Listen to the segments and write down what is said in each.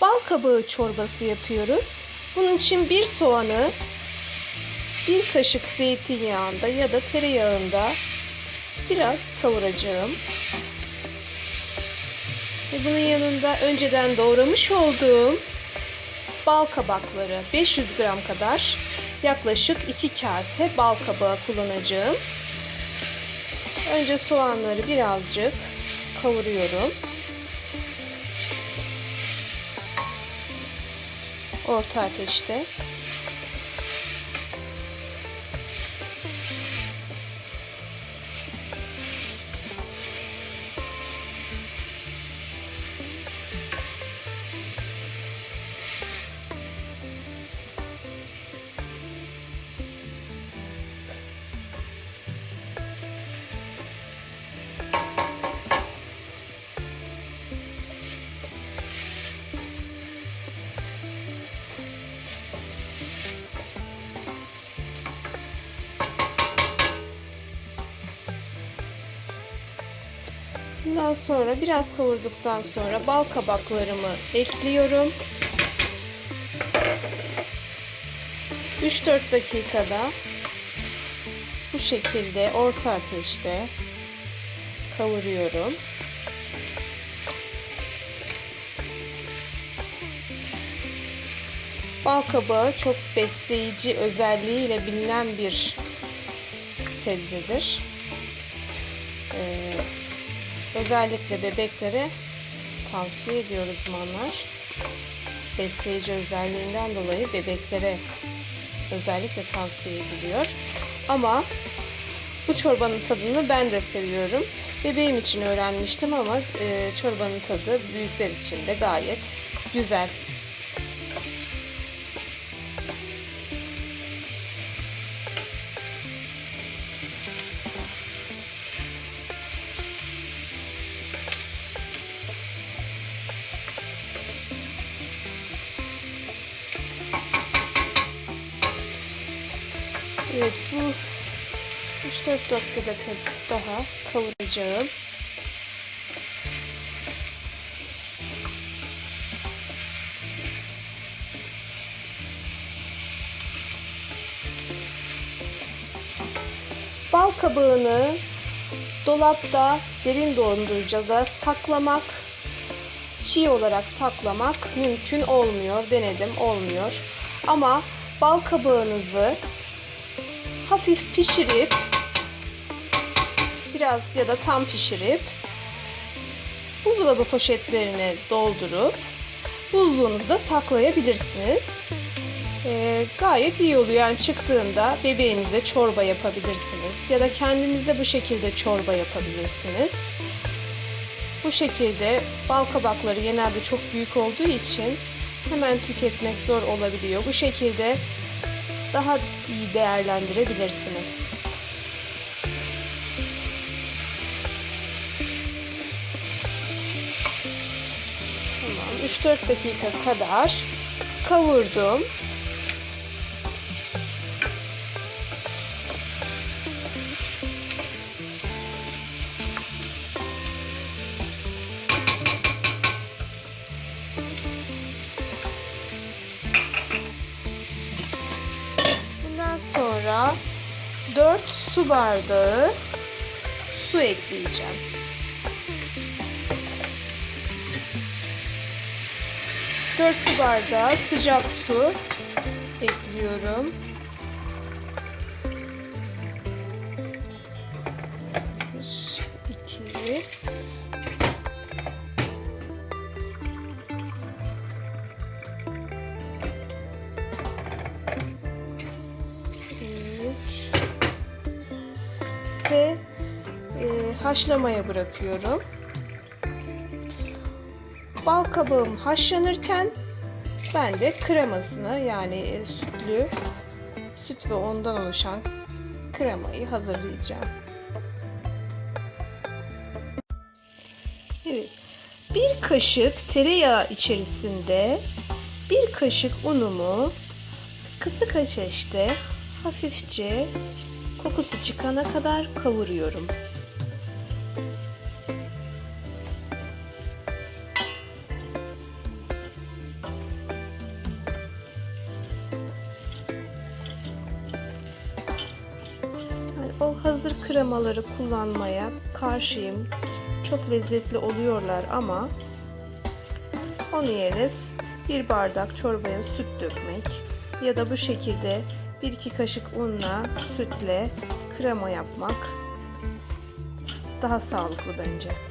bal kabağı çorbası yapıyoruz. Bunun için bir soğanı bir kaşık zeytinyağında ya da tereyağında biraz kavuracağım. Ve bunun yanında önceden doğramış olduğum bal kabakları 500 gram kadar yaklaşık 2 kase bal kabağı kullanacağım. Önce soğanları birazcık kavuruyorum. Orta ateşte. Bundan sonra biraz kavurduktan sonra bal kabaklarımı ekliyorum. 3-4 dakikada bu şekilde orta ateşte kavuruyorum. Bal kabağı çok besleyici özelliğiyle bilinen bir sebzedir. Ee, özellikle bebeklere tavsiye ediyor uzmanlar. Besleyici özelliğinden dolayı bebeklere özellikle tavsiye ediliyor. Ama bu çorbanın tadını ben de seviyorum. Bebeğim için öğrenmiştim ama e, çorbanın tadı büyükler için de gayet güzel. Evet bu 3-4 dakikada daha kavuracağım. Bal kabağını dolapta derin dondurucuda saklamak, çiğ olarak saklamak mümkün olmuyor. Denedim olmuyor. Ama bal kabağınızı hafif pişirip biraz ya da tam pişirip buzdolabı poşetlerine doldurup buzluğunuzda saklayabilirsiniz. Ee, gayet iyi oluyor. Yani çıktığında bebeğinize çorba yapabilirsiniz. Ya da kendinize bu şekilde çorba yapabilirsiniz. Bu şekilde bal kabakları genelde çok büyük olduğu için hemen tüketmek zor olabiliyor. Bu şekilde daha iyi değerlendirebilirsiniz. Tamam 3-4 dakika kadar kavurdum. 4 su bardağı su ekleyeceğim. Dört su bardağı sıcak su ekliyorum. Ve e, haşlamaya bırakıyorum. Bal kabağım haşlanırken ben de kremasını yani e, sütlü süt ve ondan oluşan kremayı hazırlayacağım. Evet. Bir kaşık tereyağı içerisinde bir kaşık unumu kısık ateşte hafifçe Kokusu çıkana kadar kavuruyorum. o hazır kremaları kullanmaya karşıyım. Çok lezzetli oluyorlar ama onun yerine bir bardak çorbaya süt dökmek ya da bu şekilde 1-2 kaşık unla sütle krema yapmak daha sağlıklı bence.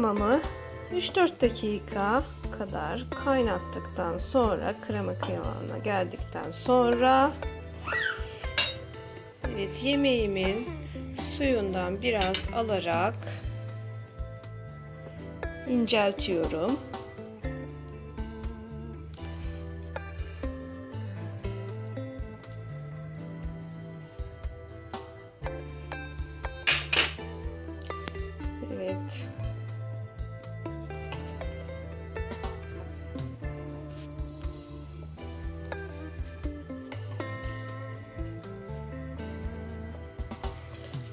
Kremamı 3-4 dakika kadar kaynattıktan sonra krema kıvamına geldikten sonra evet yemeğimin suyundan biraz alarak inceltiyorum.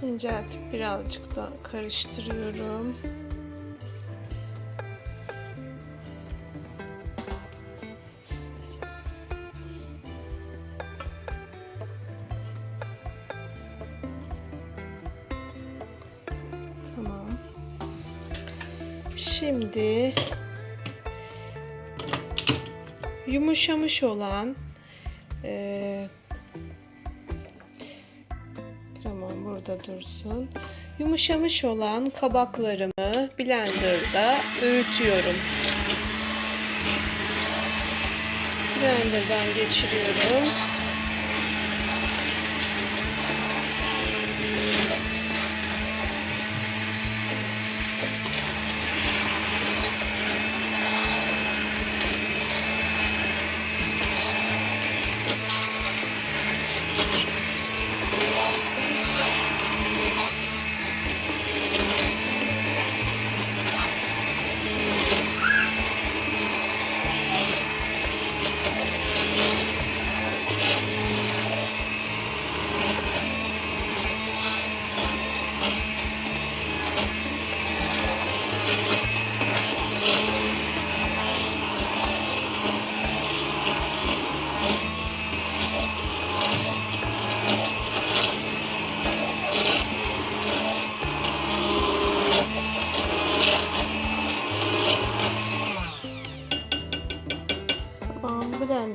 İnceltip birazcık da karıştırıyorum. Tamam. Şimdi yumuşamış olan eee burada dursun. Yumuşamış olan kabaklarımı blenderda öğütüyorum. Blenderdan geçiriyorum.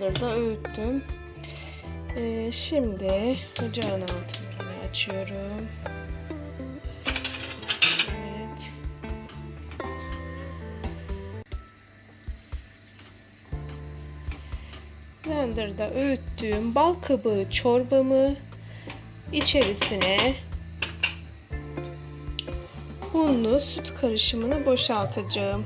Blenderda öğüttüm. Ee, şimdi ocağın altını açıyorum. Evet. Blenderda öğüttüğüm bal kabağı çorbamı içerisine unlu süt karışımını boşaltacağım.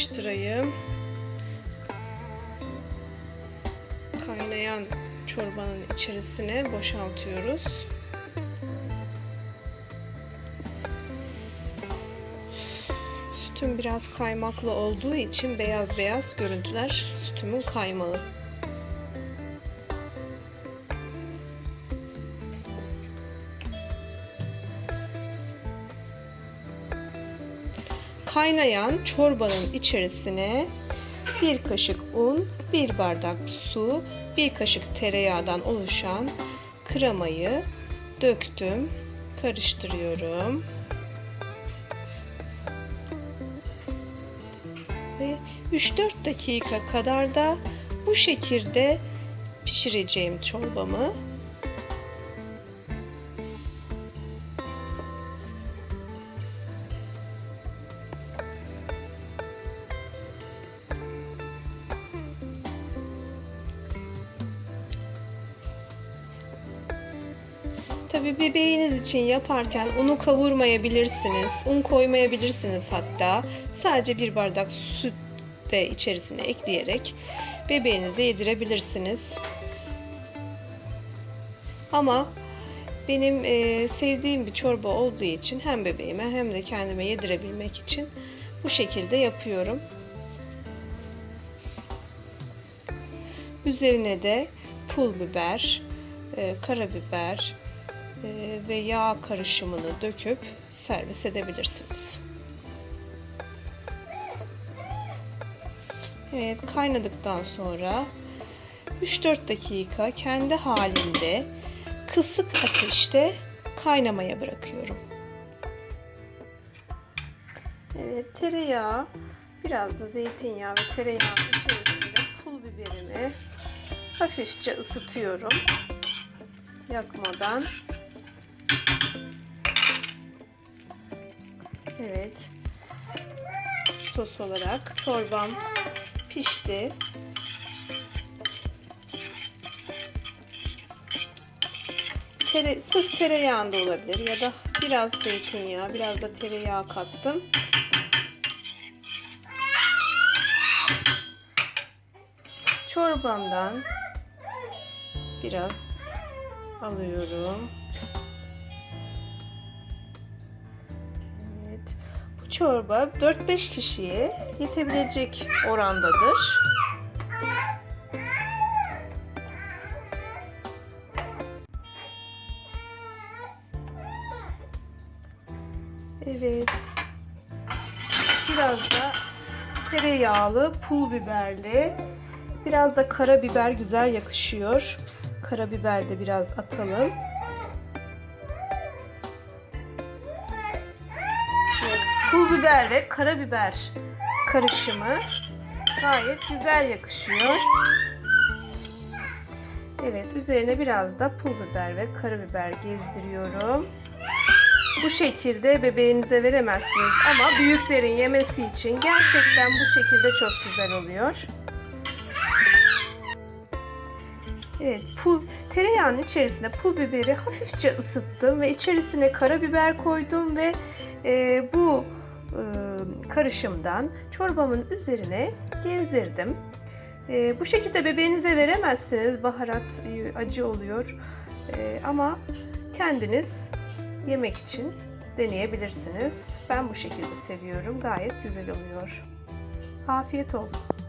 Karıştırayım. Kaynayan çorbanın içerisine boşaltıyoruz. Süt Sütüm biraz kaymaklı olduğu için beyaz beyaz görüntüler sütümün kaymağı. Kaynayan çorbanın içerisine bir kaşık un, bir bardak su, bir kaşık tereyağından oluşan kremayı döktüm. Karıştırıyorum. Ve 3-4 dakika kadar da bu şekilde pişireceğim çorbamı. Tabii bebeğiniz için yaparken unu kavurmayabilirsiniz. Un koymayabilirsiniz hatta. Sadece bir bardak süt de içerisine ekleyerek bebeğinize yedirebilirsiniz. Ama benim e, sevdiğim bir çorba olduğu için hem bebeğime hem de kendime yedirebilmek için bu şekilde yapıyorum. Üzerine de pul biber, e, karabiber, ve yağ karışımını döküp servis edebilirsiniz. Evet kaynadıktan sonra 3-4 dakika kendi halinde kısık ateşte kaynamaya bırakıyorum. Evet tereyağı biraz da zeytinyağı ve tereyağının içerisinde pul biberimi hafifçe ısıtıyorum yakmadan. Evet. Sos olarak çorbam pişti. Tere, sırf tereyağında olabilir ya da biraz zeytinyağı, biraz da tereyağı kattım. Çorbamdan biraz alıyorum. Çorba 4-5 kişiye yetebilecek orandadır. Evet. Biraz da tereyağlı, pul biberli, biraz da karabiber güzel yakışıyor. Karabiber de biraz atalım. Pul biber ve karabiber karışımı gayet güzel yakışıyor. Evet, üzerine biraz da pul biber ve karabiber gezdiriyorum. Bu şekilde bebeğinize veremezsiniz ama büyüklerin yemesi için gerçekten bu şekilde çok güzel oluyor. Evet, pul, tereyağının içerisine pul biberi hafifçe ısıttım ve içerisine karabiber koydum ve e, bu karışımdan çorbamın üzerine gezdirdim. Bu şekilde bebeğinize veremezsiniz, baharat e, acı oluyor ama kendiniz yemek için deneyebilirsiniz. Ben bu şekilde seviyorum, gayet güzel oluyor. Afiyet olsun.